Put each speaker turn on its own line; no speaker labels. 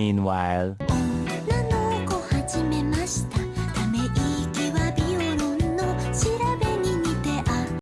Meanwhile.